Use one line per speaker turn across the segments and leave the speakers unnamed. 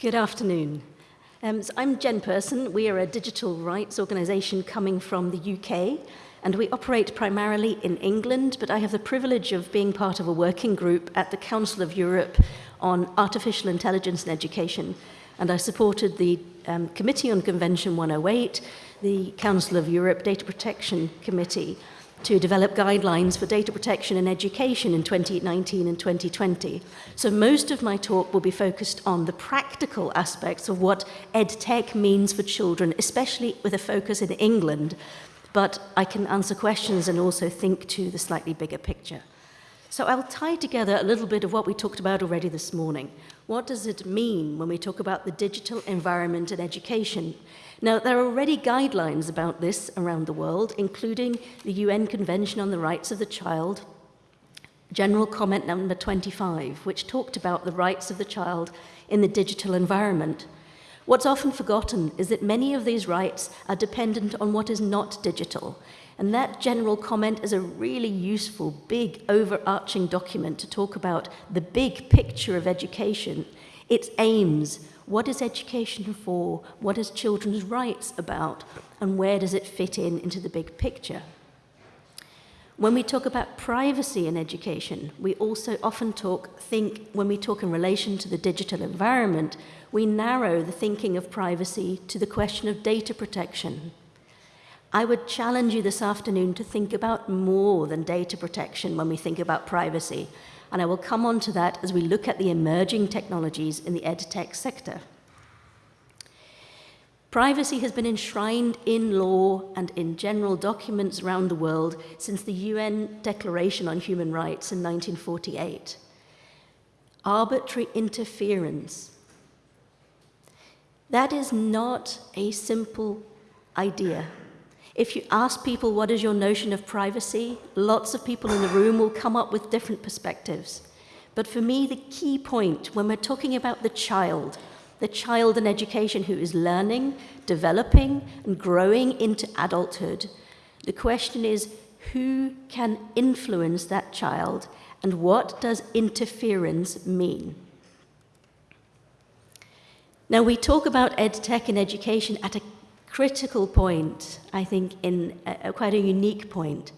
Good afternoon. Um, so I'm Jen Persson. We are a digital rights organisation coming from the UK, and we operate primarily in England, but I have the privilege of being part of a working group at the Council of Europe on Artificial Intelligence and Education, and I supported the um, Committee on Convention 108, the Council of Europe Data Protection Committee, to develop guidelines for data protection and education in 2019 and 2020. So most of my talk will be focused on the practical aspects of what EdTech means for children, especially with a focus in England, but I can answer questions and also think to the slightly bigger picture. So I'll tie together a little bit of what we talked about already this morning. What does it mean when we talk about the digital environment in education? Now, there are already guidelines about this around the world, including the UN Convention on the Rights of the Child, General Comment number 25, which talked about the rights of the child in the digital environment. What's often forgotten is that many of these rights are dependent on what is not digital. And that general comment is a really useful, big, overarching document to talk about the big picture of education, its aims, what is education for? What is children's rights about? And where does it fit in into the big picture? When we talk about privacy in education, we also often talk, think, when we talk in relation to the digital environment, we narrow the thinking of privacy to the question of data protection. I would challenge you this afternoon to think about more than data protection when we think about privacy and I will come on to that as we look at the emerging technologies in the edtech sector. Privacy has been enshrined in law and in general documents around the world since the UN Declaration on Human Rights in 1948. Arbitrary interference. That is not a simple idea. If you ask people what is your notion of privacy, lots of people in the room will come up with different perspectives. But for me, the key point when we're talking about the child, the child in education who is learning, developing, and growing into adulthood, the question is who can influence that child and what does interference mean? Now, we talk about EdTech in education at a critical point, I think, in a, a quite a unique point.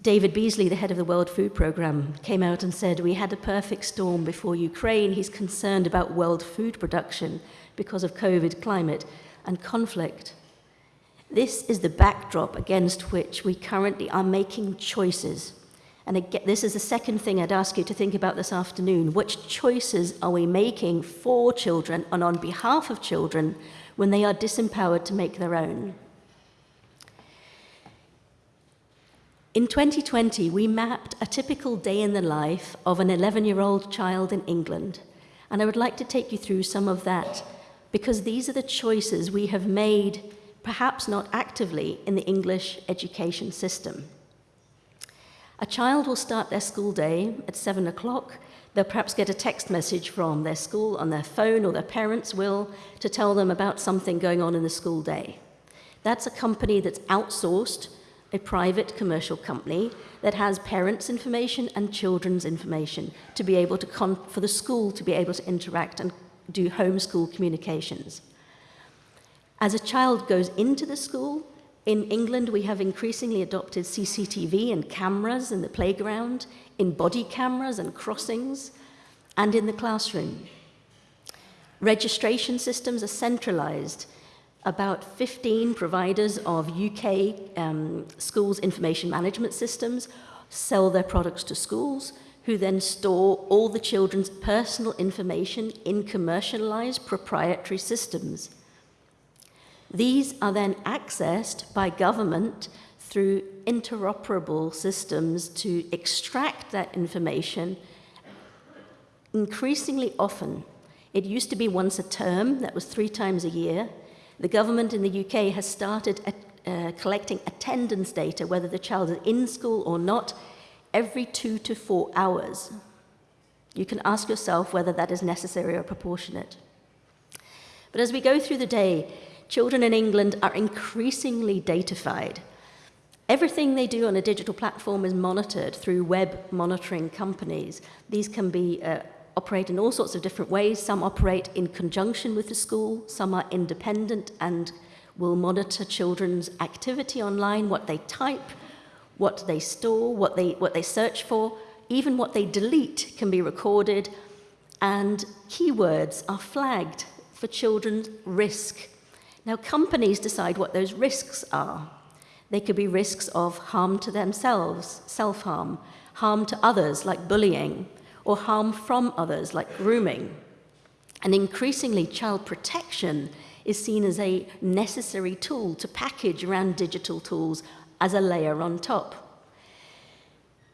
David Beasley, the head of the World Food Programme, came out and said, we had a perfect storm before Ukraine. He's concerned about world food production because of COVID, climate, and conflict. This is the backdrop against which we currently are making choices. And again, this is the second thing I'd ask you to think about this afternoon. Which choices are we making for children and on behalf of children when they are disempowered to make their own. In 2020, we mapped a typical day in the life of an 11-year-old child in England, and I would like to take you through some of that, because these are the choices we have made, perhaps not actively, in the English education system. A child will start their school day at 7 o'clock They'll perhaps get a text message from their school on their phone or their parents will to tell them about something going on in the school day. That's a company that's outsourced, a private commercial company that has parents' information and children's information to be able to, for the school to be able to interact and do homeschool communications. As a child goes into the school, in England, we have increasingly adopted CCTV and cameras in the playground, in body cameras and crossings, and in the classroom. Registration systems are centralized. About 15 providers of UK um, schools information management systems sell their products to schools, who then store all the children's personal information in commercialized proprietary systems. These are then accessed by government through interoperable systems to extract that information increasingly often. It used to be once a term, that was three times a year. The government in the UK has started uh, collecting attendance data, whether the child is in school or not, every two to four hours. You can ask yourself whether that is necessary or proportionate. But as we go through the day, children in England are increasingly datafied. Everything they do on a digital platform is monitored through web monitoring companies. These can be uh, operate in all sorts of different ways. Some operate in conjunction with the school, some are independent and will monitor children's activity online, what they type, what they store, what they, what they search for, even what they delete can be recorded, and keywords are flagged for children's risk. Now, companies decide what those risks are. They could be risks of harm to themselves, self-harm, harm to others, like bullying, or harm from others, like grooming. And increasingly, child protection is seen as a necessary tool to package around digital tools as a layer on top.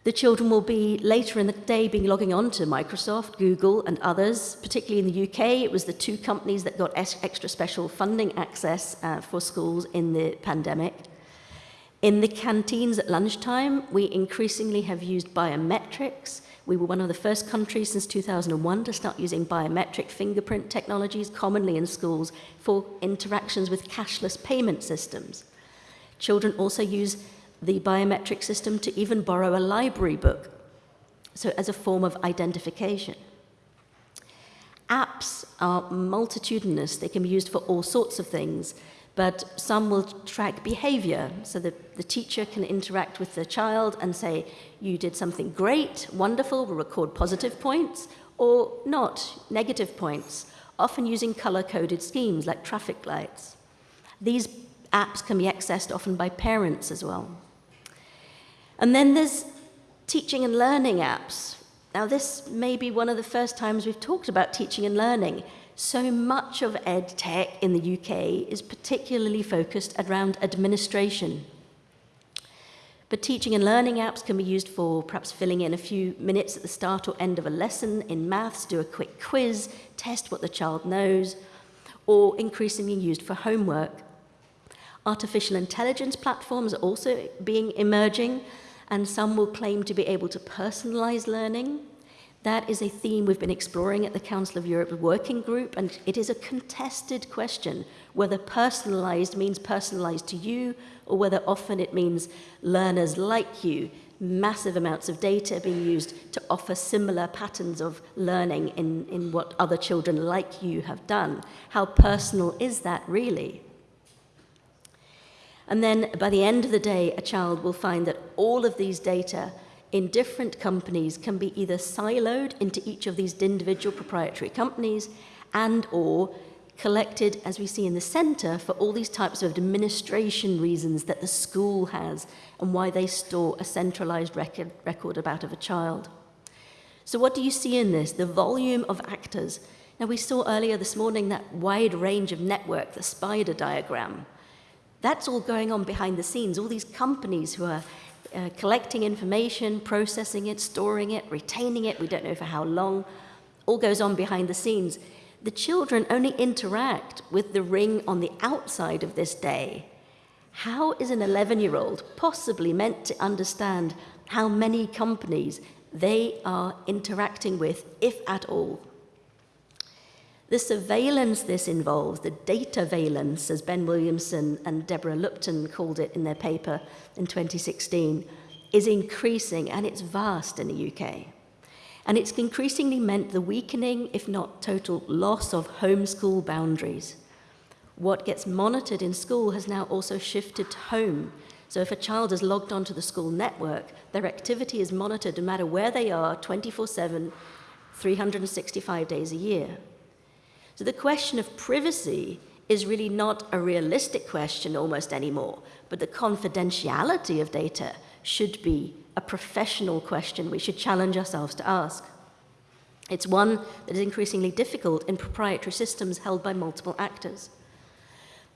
The children will be later in the day being logging on to Microsoft, Google and others, particularly in the UK. It was the two companies that got extra special funding access uh, for schools in the pandemic. In the canteens at lunchtime, we increasingly have used biometrics. We were one of the first countries since 2001 to start using biometric fingerprint technologies commonly in schools for interactions with cashless payment systems. Children also use the biometric system to even borrow a library book, so as a form of identification. Apps are multitudinous. They can be used for all sorts of things, but some will track behavior. So the, the teacher can interact with the child and say, you did something great, wonderful, we'll record positive points, or not, negative points, often using color-coded schemes like traffic lights. These apps can be accessed often by parents as well. And then there's teaching and learning apps. Now this may be one of the first times we've talked about teaching and learning. So much of ed tech in the UK is particularly focused around administration. But teaching and learning apps can be used for perhaps filling in a few minutes at the start or end of a lesson in maths, do a quick quiz, test what the child knows, or increasingly used for homework. Artificial intelligence platforms are also being emerging, and some will claim to be able to personalize learning. That is a theme we've been exploring at the Council of Europe Working Group, and it is a contested question whether personalized means personalized to you, or whether often it means learners like you, massive amounts of data being used to offer similar patterns of learning in, in what other children like you have done. How personal is that really? And then by the end of the day, a child will find that all of these data in different companies can be either siloed into each of these individual proprietary companies and or collected, as we see in the center, for all these types of administration reasons that the school has and why they store a centralized record, record about of a child. So what do you see in this? The volume of actors. Now we saw earlier this morning that wide range of network, the spider diagram. That's all going on behind the scenes, all these companies who are uh, collecting information, processing it, storing it, retaining it, we don't know for how long, all goes on behind the scenes. The children only interact with the ring on the outside of this day. How is an 11-year-old possibly meant to understand how many companies they are interacting with, if at all? The surveillance this involves, the dataveillance, as Ben Williamson and Deborah Lupton called it in their paper in 2016, is increasing and it's vast in the UK. And it's increasingly meant the weakening, if not total loss of homeschool boundaries. What gets monitored in school has now also shifted to home. So if a child is logged onto the school network, their activity is monitored no matter where they are 24-7, 365 days a year. So the question of privacy is really not a realistic question almost anymore, but the confidentiality of data should be a professional question we should challenge ourselves to ask. It's one that is increasingly difficult in proprietary systems held by multiple actors.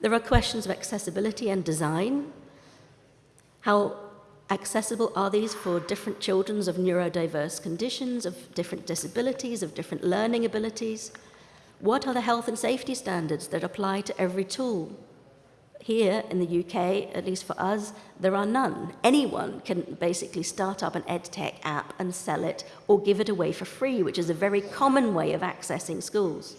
There are questions of accessibility and design. How accessible are these for different children of neurodiverse conditions, of different disabilities, of different learning abilities? What are the health and safety standards that apply to every tool? Here in the UK, at least for us, there are none. Anyone can basically start up an EdTech app and sell it or give it away for free, which is a very common way of accessing schools.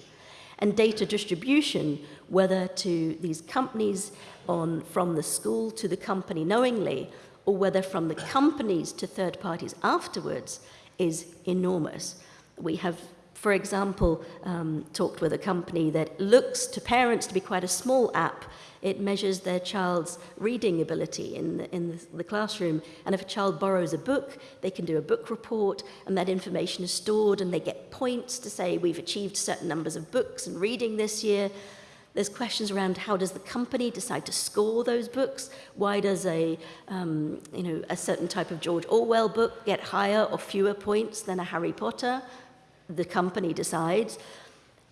And data distribution, whether to these companies on, from the school to the company knowingly, or whether from the companies to third parties afterwards, is enormous. We have for example, um, talked with a company that looks to parents to be quite a small app. It measures their child's reading ability in the, in the, classroom. And if a child borrows a book, they can do a book report, and that information is stored, and they get points to say, we've achieved certain numbers of books and reading this year. There's questions around how does the company decide to score those books? Why does a, um, you know, a certain type of George Orwell book get higher or fewer points than a Harry Potter? The company decides.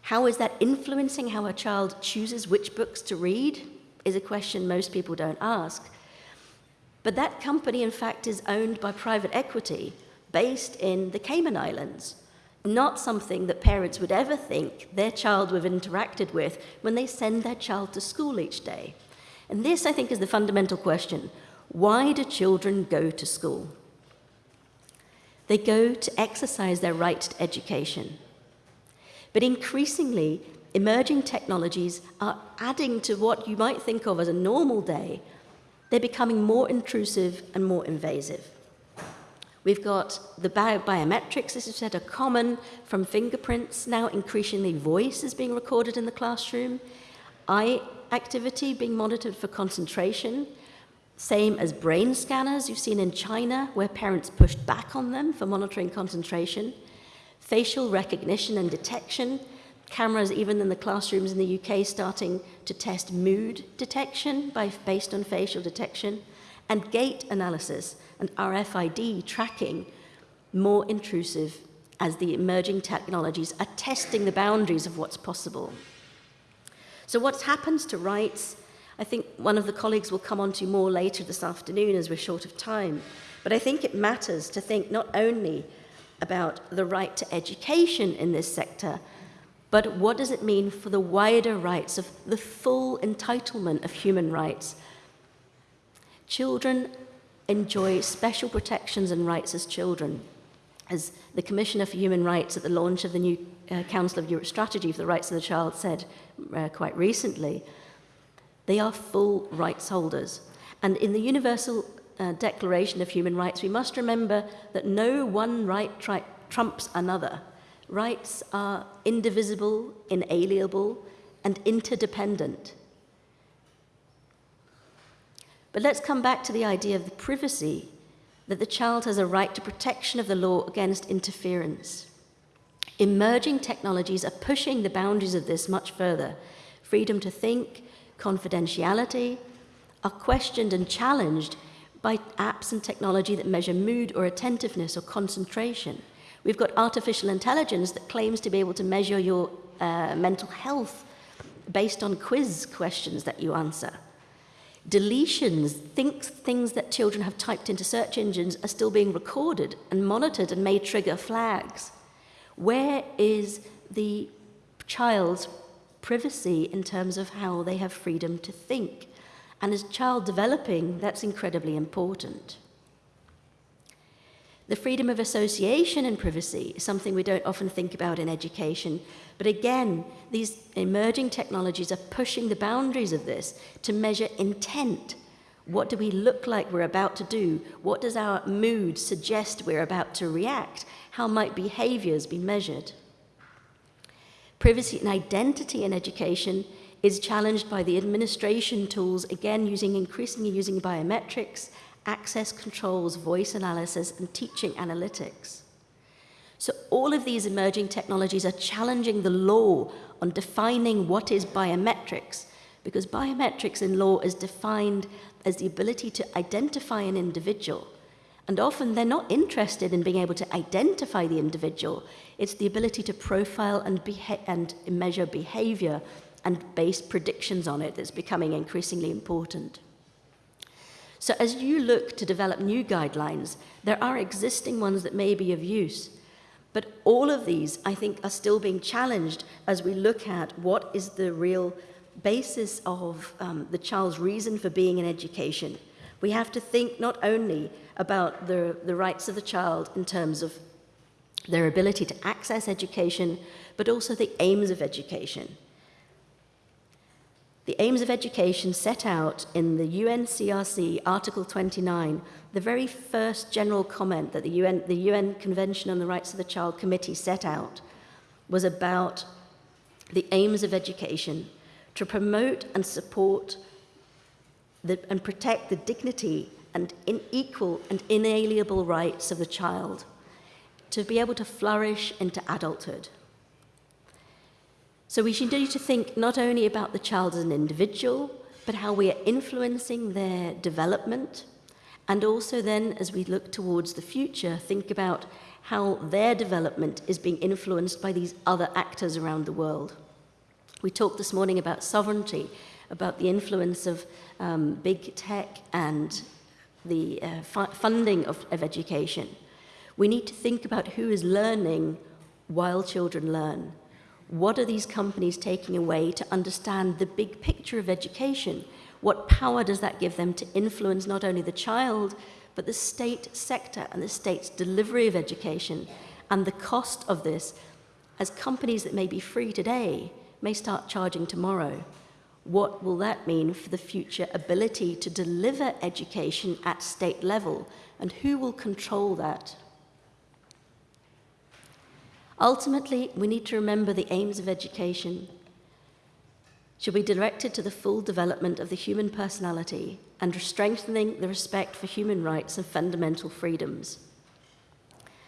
How is that influencing how a child chooses which books to read? Is a question most people don't ask. But that company, in fact, is owned by private equity based in the Cayman Islands not something that parents would ever think their child would have interacted with when they send their child to school each day. And this, I think, is the fundamental question. Why do children go to school? They go to exercise their right to education. But increasingly, emerging technologies are adding to what you might think of as a normal day. They're becoming more intrusive and more invasive. We've got the bio biometrics, as I said, are common from fingerprints. Now, increasingly, voice is being recorded in the classroom. Eye activity being monitored for concentration. Same as brain scanners you've seen in China, where parents pushed back on them for monitoring concentration. Facial recognition and detection. Cameras, even in the classrooms in the UK, starting to test mood detection by, based on facial detection. And gait analysis and RFID tracking more intrusive as the emerging technologies are testing the boundaries of what's possible. So what happens to rights? I think one of the colleagues will come on to more later this afternoon as we're short of time. But I think it matters to think not only about the right to education in this sector, but what does it mean for the wider rights of the full entitlement of human rights? Children enjoy special protections and rights as children. As the Commissioner for Human Rights at the launch of the new uh, Council of Europe Strategy for the Rights of the Child said uh, quite recently, they are full rights holders. And in the Universal uh, Declaration of Human Rights, we must remember that no one right trumps another. Rights are indivisible, inalienable, and interdependent. But let's come back to the idea of the privacy, that the child has a right to protection of the law against interference. Emerging technologies are pushing the boundaries of this much further. Freedom to think, confidentiality, are questioned and challenged by apps and technology that measure mood or attentiveness or concentration. We've got artificial intelligence that claims to be able to measure your uh, mental health based on quiz questions that you answer. Deletions, things that children have typed into search engines are still being recorded and monitored and may trigger flags. Where is the child's privacy in terms of how they have freedom to think? And as child developing, that's incredibly important. The freedom of association and privacy is something we don't often think about in education. But again, these emerging technologies are pushing the boundaries of this to measure intent. What do we look like we're about to do? What does our mood suggest we're about to react? How might behaviors be measured? Privacy and identity in education is challenged by the administration tools, again using increasingly using biometrics access controls, voice analysis, and teaching analytics. So all of these emerging technologies are challenging the law on defining what is biometrics, because biometrics in law is defined as the ability to identify an individual. And often they're not interested in being able to identify the individual. It's the ability to profile and, and measure behavior and base predictions on it that's becoming increasingly important. So as you look to develop new guidelines, there are existing ones that may be of use. But all of these, I think, are still being challenged as we look at what is the real basis of um, the child's reason for being in education. We have to think not only about the, the rights of the child in terms of their ability to access education, but also the aims of education. The aims of education set out in the UNCRC Article 29, the very first general comment that the UN, the UN Convention on the Rights of the Child Committee set out, was about the aims of education to promote and support the, and protect the dignity and in equal and inalienable rights of the child to be able to flourish into adulthood. So we should need to think not only about the child as an individual, but how we are influencing their development, and also then, as we look towards the future, think about how their development is being influenced by these other actors around the world. We talked this morning about sovereignty, about the influence of um, big tech and the uh, fu funding of, of education. We need to think about who is learning while children learn. What are these companies taking away to understand the big picture of education? What power does that give them to influence not only the child, but the state sector and the state's delivery of education and the cost of this as companies that may be free today may start charging tomorrow. What will that mean for the future ability to deliver education at state level and who will control that? Ultimately, we need to remember the aims of education should be directed to the full development of the human personality and strengthening the respect for human rights and fundamental freedoms.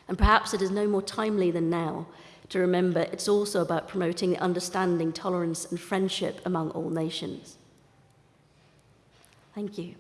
And perhaps it is no more timely than now to remember it's also about promoting understanding, tolerance, and friendship among all nations. Thank you.